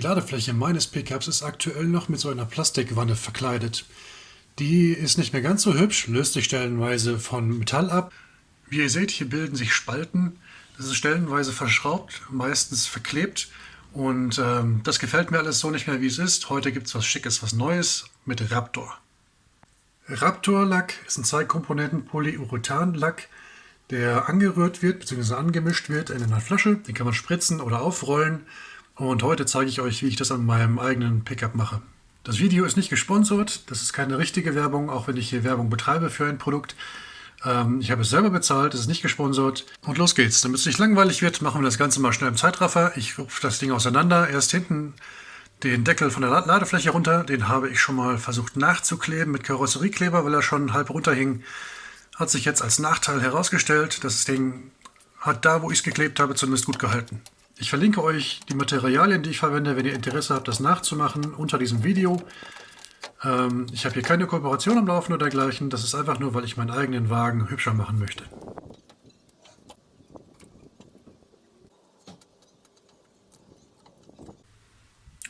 Die Ladefläche meines Pickups ist aktuell noch mit so einer Plastikwanne verkleidet. Die ist nicht mehr ganz so hübsch, löst sich stellenweise von Metall ab. Wie ihr seht, hier bilden sich Spalten. Das ist stellenweise verschraubt, meistens verklebt. Und ähm, das gefällt mir alles so nicht mehr, wie es ist. Heute gibt es was Schickes, was Neues mit Raptor. Raptor-Lack ist ein Zwei-Komponenten-Polyurethan-Lack, der angerührt wird bzw. angemischt wird in einer Flasche. Den kann man spritzen oder aufrollen. Und heute zeige ich euch, wie ich das an meinem eigenen Pickup mache. Das Video ist nicht gesponsert, das ist keine richtige Werbung, auch wenn ich hier Werbung betreibe für ein Produkt. Ähm, ich habe es selber bezahlt, es ist nicht gesponsert. Und los geht's. Damit es nicht langweilig wird, machen wir das Ganze mal schnell im Zeitraffer. Ich rufe das Ding auseinander. Erst hinten den Deckel von der Ladefläche runter. Den habe ich schon mal versucht nachzukleben mit Karosseriekleber, weil er schon halb runterhing. Hat sich jetzt als Nachteil herausgestellt. Das Ding hat da, wo ich es geklebt habe, zumindest gut gehalten. Ich verlinke euch die Materialien, die ich verwende, wenn ihr Interesse habt, das nachzumachen, unter diesem Video. Ähm, ich habe hier keine Kooperation am Laufen oder dergleichen. Das ist einfach nur, weil ich meinen eigenen Wagen hübscher machen möchte.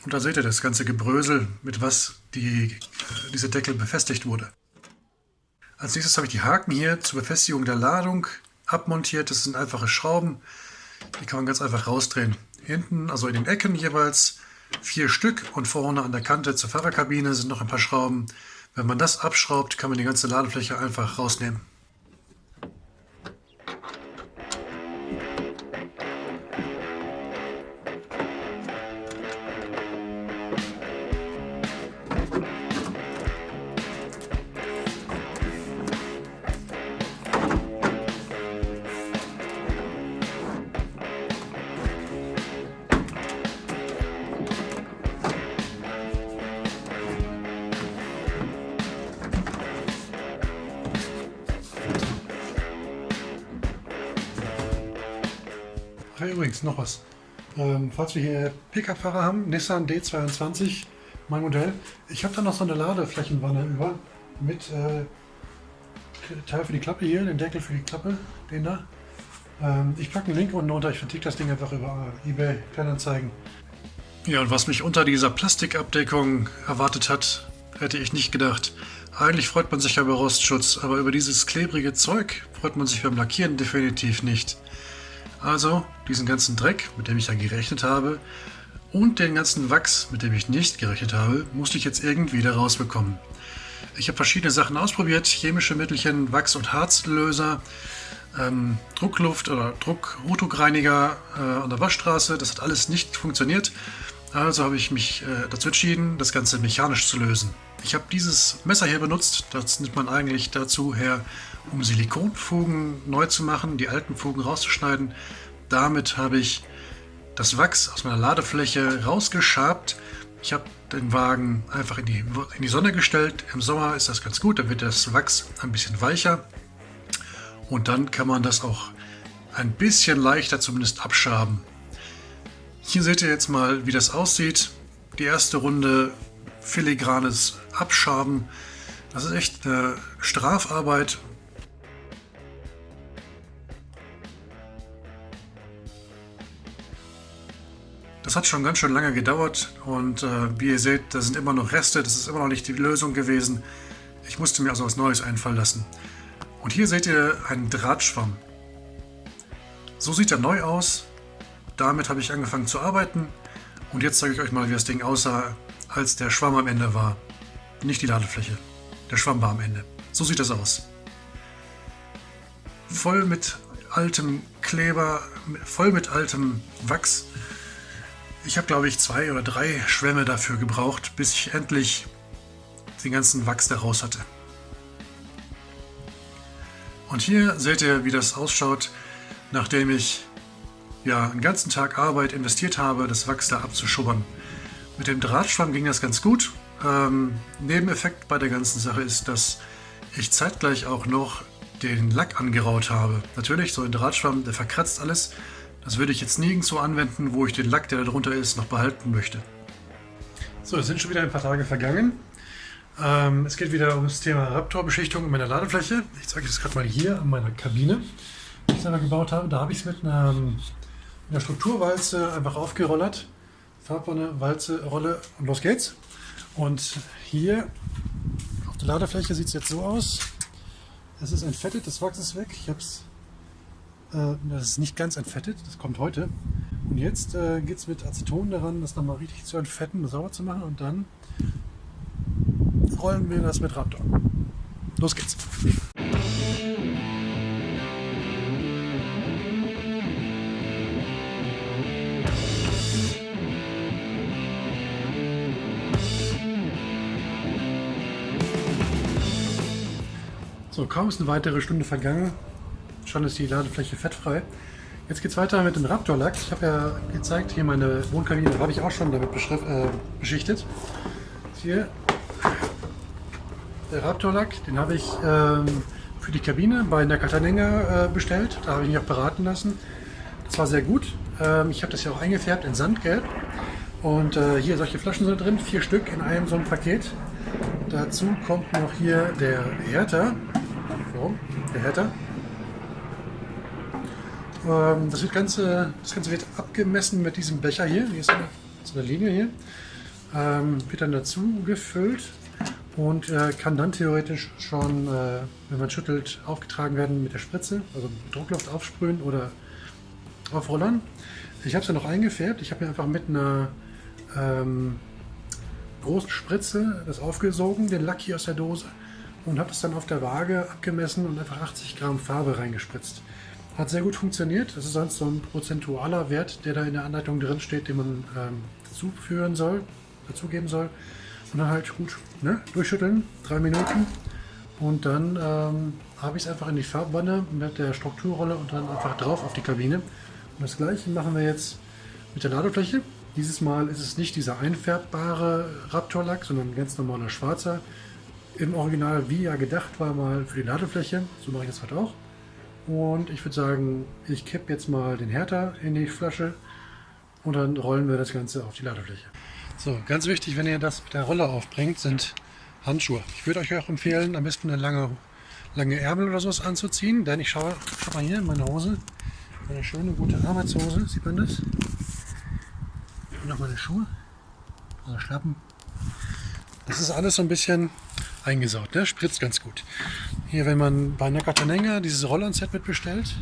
Und da seht ihr das ganze Gebrösel, mit was die, diese Deckel befestigt wurde. Als nächstes habe ich die Haken hier zur Befestigung der Ladung abmontiert. Das sind einfache Schrauben. Die kann man ganz einfach rausdrehen. Hinten, also in den Ecken jeweils vier Stück und vorne an der Kante zur Fahrerkabine sind noch ein paar Schrauben. Wenn man das abschraubt, kann man die ganze Ladefläche einfach rausnehmen. Übrigens, noch was. Ähm, falls wir hier Pkw-Fahrer haben, Nissan D22, mein Modell. Ich habe da noch so eine Ladeflächenwanne über mit äh, Teil für die Klappe hier, den Deckel für die Klappe, den da. Ähm, ich packe einen Link unten unter, ich verticke das Ding einfach über eBay Kleinanzeigen. Ja, und was mich unter dieser Plastikabdeckung erwartet hat, hätte ich nicht gedacht. Eigentlich freut man sich ja über Rostschutz, aber über dieses klebrige Zeug freut man sich beim Lackieren definitiv nicht. Also diesen ganzen Dreck, mit dem ich ja gerechnet habe, und den ganzen Wachs, mit dem ich nicht gerechnet habe, musste ich jetzt irgendwie da rausbekommen. Ich habe verschiedene Sachen ausprobiert, chemische Mittelchen, Wachs- und Harzlöser, ähm, Druckluft- oder Druck-Rotugreiniger äh, an der Waschstraße. Das hat alles nicht funktioniert. Also habe ich mich äh, dazu entschieden, das Ganze mechanisch zu lösen. Ich habe dieses Messer hier benutzt, das nimmt man eigentlich dazu her, um Silikonfugen neu zu machen, die alten Fugen rauszuschneiden. Damit habe ich das Wachs aus meiner Ladefläche rausgeschabt. Ich habe den Wagen einfach in die, in die Sonne gestellt. Im Sommer ist das ganz gut, dann wird das Wachs ein bisschen weicher. Und dann kann man das auch ein bisschen leichter zumindest abschaben. Hier seht ihr jetzt mal, wie das aussieht. Die erste Runde filigranes Abschaben. Das ist echt eine Strafarbeit. Das hat schon ganz schön lange gedauert und äh, wie ihr seht, da sind immer noch Reste. Das ist immer noch nicht die Lösung gewesen. Ich musste mir also was Neues einfallen lassen. Und hier seht ihr einen Drahtschwamm. So sieht er neu aus. Damit habe ich angefangen zu arbeiten. Und jetzt zeige ich euch mal, wie das Ding aussah, als der Schwamm am Ende war. Nicht die Ladefläche. Der Schwamm war am Ende. So sieht das aus. Voll mit altem Kleber, voll mit altem Wachs. Ich habe, glaube ich, zwei oder drei Schwämme dafür gebraucht, bis ich endlich den ganzen Wachs da raus hatte. Und hier seht ihr, wie das ausschaut, nachdem ich ja, einen ganzen Tag Arbeit investiert habe, das Wachs da abzuschubbern. Mit dem Drahtschwamm ging das ganz gut. Ähm, Nebeneffekt bei der ganzen Sache ist, dass ich zeitgleich auch noch den Lack angeraut habe. Natürlich, so ein Drahtschwamm, der verkratzt alles. Das würde ich jetzt nirgendwo anwenden, wo ich den Lack, der da drunter ist, noch behalten möchte. So, es sind schon wieder ein paar Tage vergangen. Ähm, es geht wieder um das Thema Raptor-Beschichtung in meiner Ladefläche. Ich zeige das gerade mal hier an meiner Kabine, die ich selber gebaut habe. Da habe ich es mit einer, einer Strukturwalze einfach aufgerollert. Farbwanne, Walze, Rolle und los geht's. Und hier auf der Ladefläche sieht es jetzt so aus. Es ist entfettet, das Wachs ist weg. Ich habe es, das ist nicht ganz entfettet, das kommt heute. Und jetzt äh, geht es mit Aceton daran, das nochmal richtig zu entfetten, sauber zu machen und dann rollen wir das mit Raptor. Los geht's! So, kaum ist eine weitere Stunde vergangen, schon ist die Ladefläche fettfrei. Jetzt geht es weiter mit dem Raptor-Lack. Ich habe ja gezeigt, hier meine Wohnkabine habe ich auch schon damit äh, beschichtet. Hier der Raptor-Lack, den habe ich ähm, für die Kabine bei Nakatanenger äh, bestellt. Da habe ich mich auch beraten lassen. Das war sehr gut. Ähm, ich habe das ja auch eingefärbt in Sandgelb. Und äh, hier solche Flaschen sind drin, vier Stück in einem so einem Paket. Dazu kommt noch hier der Härter. So, der Härter. Ähm, das, Ganze, das Ganze wird abgemessen mit diesem Becher hier. Hier ist eine, so eine Linie hier. Ähm, wird dann dazu gefüllt und äh, kann dann theoretisch schon, äh, wenn man schüttelt, aufgetragen werden mit der Spritze, also Druckluft aufsprühen oder aufrollern. Ich habe es ja noch eingefärbt. Ich habe mir einfach mit einer ähm, großen Spritze das aufgesogen, den Lack hier aus der Dose und habe es dann auf der Waage abgemessen und einfach 80 Gramm Farbe reingespritzt. Hat sehr gut funktioniert. Das ist sonst so ein prozentualer Wert, der da in der Anleitung drin steht, den man ähm, dazuführen soll, dazugeben soll. Und dann halt gut ne, durchschütteln, drei Minuten. Und dann ähm, habe ich es einfach in die Farbwanne mit der Strukturrolle und dann einfach drauf auf die Kabine. Und das gleiche machen wir jetzt mit der Ladefläche. Dieses Mal ist es nicht dieser einfärbbare Raptor-Lack, sondern ein ganz normaler schwarzer. Im Original, wie ja gedacht war, mal für die Ladefläche. So mache ich das halt auch. Und ich würde sagen, ich kippe jetzt mal den Härter in die Flasche und dann rollen wir das Ganze auf die Ladefläche. So, ganz wichtig, wenn ihr das mit der Rolle aufbringt, sind Handschuhe. Ich würde euch auch empfehlen, am besten eine lange, lange Ärmel oder sowas anzuziehen, denn ich schaue, schau mal hier in meine Hose, eine schöne, gute Arbeitshose, sieht man das? Und noch meine Schuhe, also Schlappen. Das ist alles so ein bisschen eingesaut, ne? spritzt ganz gut. Hier, wenn man bei Nakatanenga dieses Rollon-Set mitbestellt,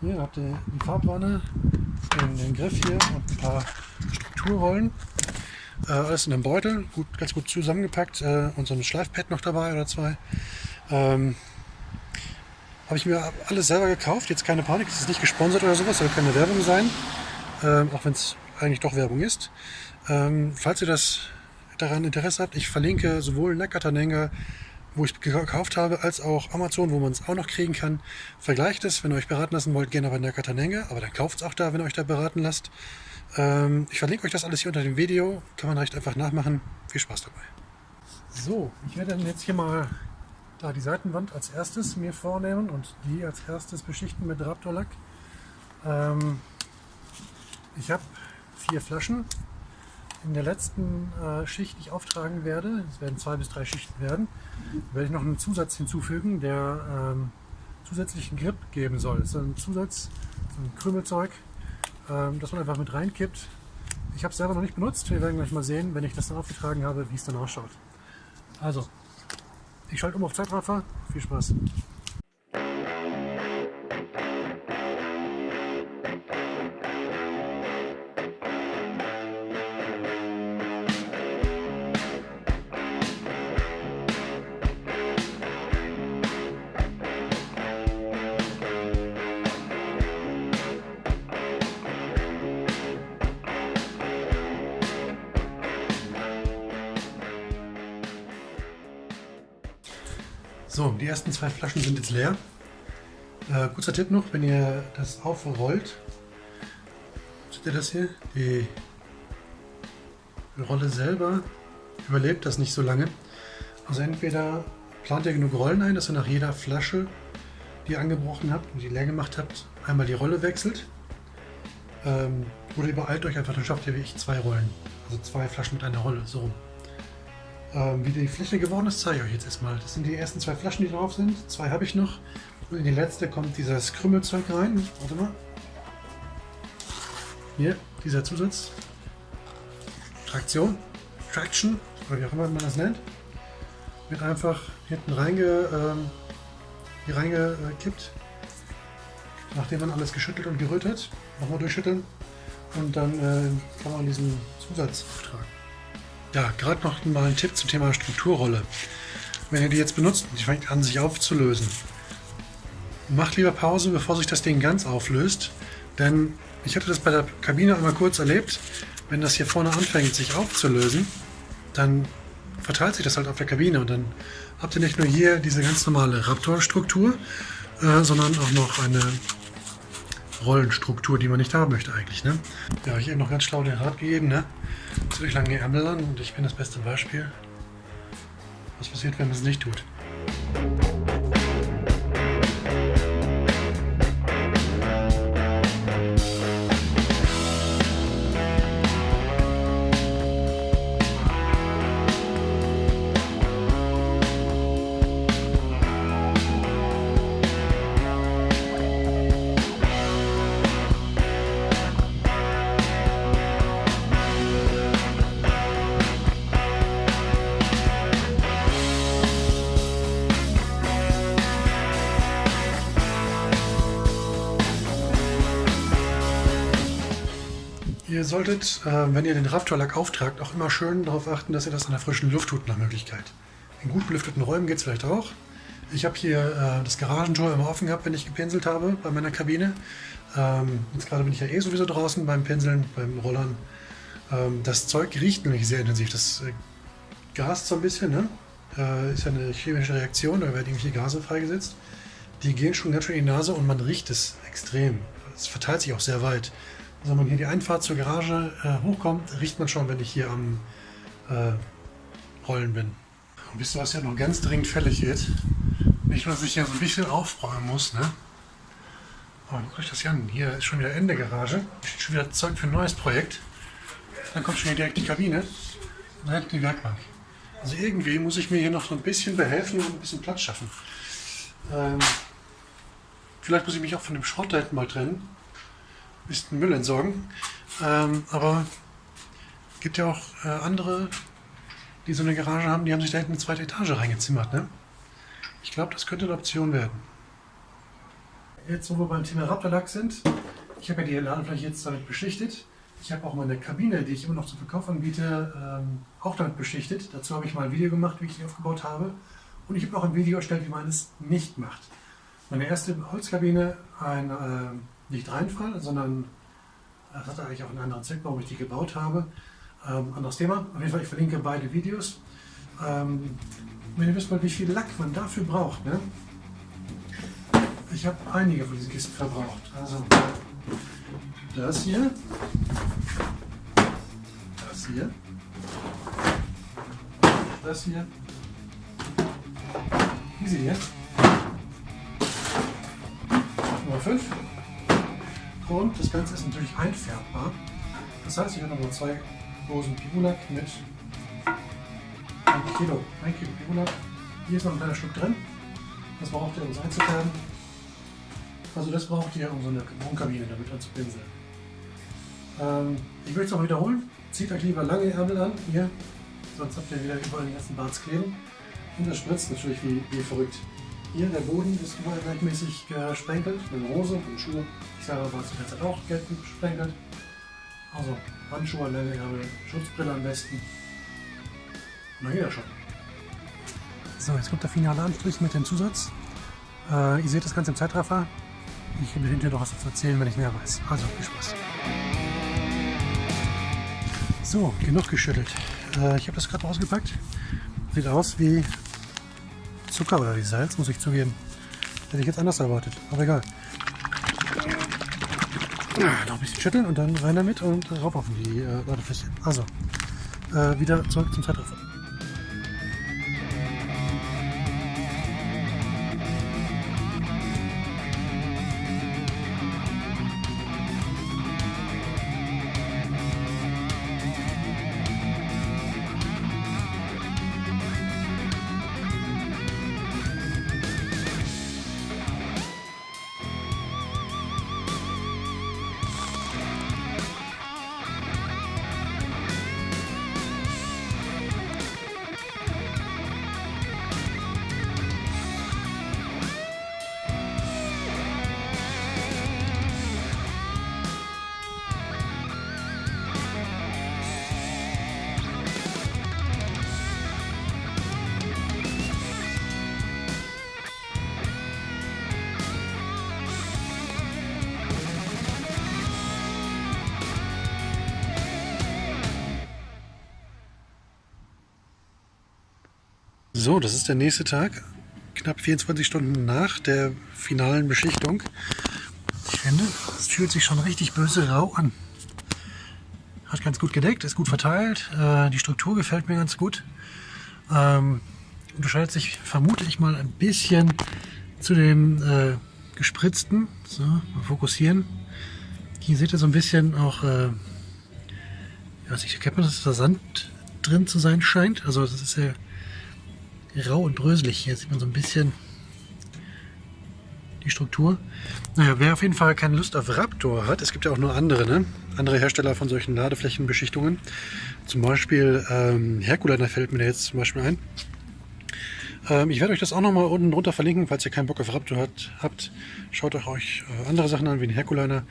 hier habt ihr die Farbwanne, den, den Griff hier und ein paar Strukturrollen. Äh, alles in einem Beutel, gut, ganz gut zusammengepackt äh, und so ein Schleifpad noch dabei oder zwei. Ähm, Habe ich mir alles selber gekauft, jetzt keine Panik, es ist nicht gesponsert oder sowas, soll keine Werbung sein, ähm, auch wenn es eigentlich doch Werbung ist. Ähm, falls ihr das daran Interesse habt, ich verlinke sowohl Nakatanenga, wo ich es gekauft habe, als auch Amazon, wo man es auch noch kriegen kann. Vergleicht es, wenn ihr euch beraten lassen wollt, gerne bei Nakatanenga, aber dann kauft es auch da, wenn ihr euch da beraten lasst. Ähm, ich verlinke euch das alles hier unter dem Video, kann man recht einfach nachmachen. Viel Spaß dabei. So, ich werde dann jetzt hier mal da die Seitenwand als erstes mir vornehmen und die als erstes beschichten mit Raptorlack. Ähm, ich habe vier Flaschen, in der letzten äh, Schicht, die ich auftragen werde, es werden zwei bis drei Schichten werden, werde ich noch einen Zusatz hinzufügen, der ähm, zusätzlichen Grip geben soll. Das ist ein Zusatz, ein Krümelzeug, ähm, das man einfach mit reinkippt. Ich habe es selber noch nicht benutzt, wir werden gleich mal sehen, wenn ich das dann aufgetragen habe, wie es dann ausschaut. Also, ich schalte um auf Zeitraffer, viel Spaß! So, die ersten zwei Flaschen sind jetzt leer. Äh, kurzer Tipp noch, wenn ihr das aufrollt, seht ihr das hier? Die Rolle selber überlebt das nicht so lange. Also entweder plant ihr genug Rollen ein, dass ihr nach jeder Flasche, die ihr angebrochen habt und die leer gemacht habt, einmal die Rolle wechselt. Ähm, oder übereilt euch einfach, dann schafft ihr wie ich zwei Rollen. Also zwei Flaschen mit einer Rolle, so rum. Ähm, wie die Fläche geworden ist, zeige ich euch jetzt erstmal. Das sind die ersten zwei Flaschen, die drauf sind. Zwei habe ich noch. Und in die letzte kommt dieses Krümmelzeug rein. Warte mal. Hier, dieser Zusatz. Traktion, Traction, oder wie auch immer man das nennt, wird einfach hinten reinge, ähm, hier reingekippt. Nachdem man alles geschüttelt und gerührt hat, nochmal durchschütteln und dann äh, kann man diesen Zusatz auftragen. Ja, gerade noch mal ein Tipp zum Thema Strukturrolle. Wenn ihr die jetzt benutzt und die fängt an sich aufzulösen, macht lieber Pause, bevor sich das Ding ganz auflöst, denn ich hatte das bei der Kabine einmal kurz erlebt, wenn das hier vorne anfängt sich aufzulösen, dann verteilt sich das halt auf der Kabine. Und dann habt ihr nicht nur hier diese ganz normale Raptor-Struktur, äh, sondern auch noch eine Rollenstruktur, die man nicht haben möchte eigentlich. Ne? Ja, ich habe eben noch ganz schlau den Rat gegeben, ne? Zieht lange Ärmel an und ich bin das beste Beispiel. Was passiert, wenn man es nicht tut? Ihr solltet, äh, wenn ihr den Raptor-Lack auftragt, auch immer schön darauf achten, dass ihr das an der frischen Luft tut nach Möglichkeit. In gut belüfteten Räumen geht es vielleicht auch. Ich habe hier äh, das Garagentor immer offen gehabt, wenn ich gepinselt habe bei meiner Kabine. Ähm, jetzt gerade bin ich ja eh sowieso draußen beim Pinseln, beim Rollern. Ähm, das Zeug riecht nämlich sehr intensiv. Das äh, gast so ein bisschen, ne? Äh, ist ja eine chemische Reaktion, da werden irgendwelche Gase freigesetzt. Die gehen schon ganz schön in die Nase und man riecht es extrem. Es verteilt sich auch sehr weit. Also wenn man hier die Einfahrt zur Garage äh, hochkommt, riecht man schon, wenn ich hier am äh, Rollen bin. Und wisst ihr, was ja noch ganz dringend fällig wird? Nicht dass ich hier so ein bisschen aufräumen muss, ne? Aber guckt euch das hier an. Hier ist schon wieder Ende Garage. Steht schon wieder Zeug für ein neues Projekt. Dann kommt schon hier direkt die Kabine. Und dann die Werkbank. Also irgendwie muss ich mir hier noch so ein bisschen behelfen und ein bisschen Platz schaffen. Ähm, vielleicht muss ich mich auch von dem Schrott da hinten mal trennen bisschen Müll entsorgen. Ähm, aber gibt ja auch äh, andere, die so eine Garage haben, die haben sich da hinten eine zweite Etage reingezimmert. Ne? Ich glaube, das könnte eine Option werden. Jetzt, wo wir beim Thema Raptorlack sind, ich habe ja die Ladefläche jetzt damit beschichtet. Ich habe auch meine Kabine, die ich immer noch zum Verkauf anbiete, ähm, auch damit beschichtet. Dazu habe ich mal ein Video gemacht, wie ich die aufgebaut habe. Und ich habe auch ein Video erstellt, wie man es nicht macht. Meine erste Holzkabine, ein äh, nicht Reinfall, sondern das hat eigentlich auch einen anderen Zweck, warum ich die gebaut habe. Ähm, anderes Thema. Auf jeden Fall, ich verlinke beide Videos. Ähm, wenn ihr wisst mal, wie viel Lack man dafür braucht. Ne? Ich habe einige von diesen Kisten verbraucht. Also das hier, das hier, das hier, diese hier, Nummer 5. Und das Ganze ist natürlich einfärbbar. Das heißt, ich habe noch zwei Dosen Pigulac mit 1 Kilo, 1 Kilo Pigulac. Hier ist noch ein kleiner Stück drin. Das braucht ihr, um es einzufärben. Also das braucht ihr, um so eine Wohnkabine damit anzupinseln. Ähm, ich will es noch wiederholen. Zieht euch lieber lange Ärmel an, hier, sonst habt ihr wieder überall die ganzen Barts kleben. Und das spritzt natürlich wie, wie verrückt. Hier, der Boden ist überall gleichmäßig gesprenkelt, mit Rose und Schuhe. Ich selber war zu der Zeit auch gelb gesprenkelt. Also Handschuhe, Ärmel, Schutzbrille am besten. Geht das schon. So, jetzt kommt der finale Anstrich mit dem Zusatz. Äh, ihr seht das Ganze im Zeitraffer. Ich will hinterher noch was dazu erzählen, wenn ich mehr weiß. Also, viel Spaß. So, genug geschüttelt. Äh, ich habe das gerade ausgepackt. Sieht aus wie Zucker oder wie Salz, muss ich zugeben. Hätte ich jetzt anders erwartet, aber egal. Ah, noch ein bisschen schütteln und dann rein damit und rauf auf die äh, Ladefläche. Also, äh, wieder zurück zum Zeitraffer. So, das ist der nächste Tag, knapp 24 Stunden nach der finalen Beschichtung. Ich finde, es fühlt sich schon richtig böse rau an. Hat ganz gut gedeckt, ist gut verteilt, äh, die Struktur gefällt mir ganz gut. Ähm, unterscheidet sich vermute ich mal ein bisschen zu dem äh, gespritzten. So, mal fokussieren. Hier seht ihr so ein bisschen auch, äh, weiß ich, erkennt man, dass da Sand drin zu sein scheint. Also das ist ja rau und bröselig. Hier sieht man so ein bisschen die Struktur. Naja, wer auf jeden Fall keine Lust auf Raptor hat, es gibt ja auch nur andere, ne? andere Hersteller von solchen Ladeflächenbeschichtungen. Zum Beispiel ähm, Herkuliner fällt mir da jetzt zum Beispiel ein. Ähm, ich werde euch das auch nochmal unten drunter verlinken, falls ihr keinen Bock auf Raptor hat, habt. Schaut euch äh, andere Sachen an, wie den Herkuliner.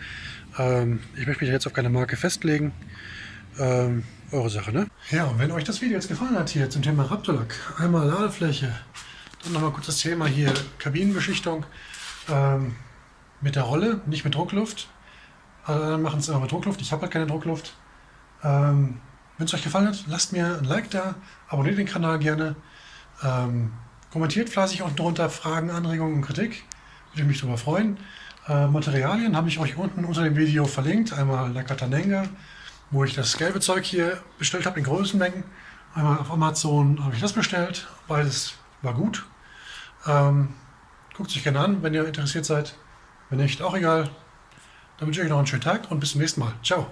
Ähm, ich möchte mich jetzt auf keine Marke festlegen. Ähm, eure Sache, ne? Ja, und wenn euch das Video jetzt gefallen hat hier zum Thema Raptorlack, einmal Ladefläche, dann nochmal kurz das Thema hier Kabinenbeschichtung ähm, mit der Rolle, nicht mit Druckluft. Alle anderen machen es immer mit Druckluft, ich habe halt keine Druckluft. Ähm, wenn es euch gefallen hat, lasst mir ein Like da, abonniert den Kanal gerne. Ähm, kommentiert fleißig unten drunter Fragen, Anregungen und Kritik. Würde mich darüber freuen. Äh, Materialien habe ich euch unten unter dem Video verlinkt. Einmal La Catanenga, wo ich das gelbe Zeug hier bestellt habe in großen Mengen. Einmal auf Amazon habe ich das bestellt. Beides war gut. Ähm, guckt sich gerne an, wenn ihr interessiert seid. Wenn nicht, auch egal. Dann wünsche ich euch noch einen schönen Tag und bis zum nächsten Mal. Ciao.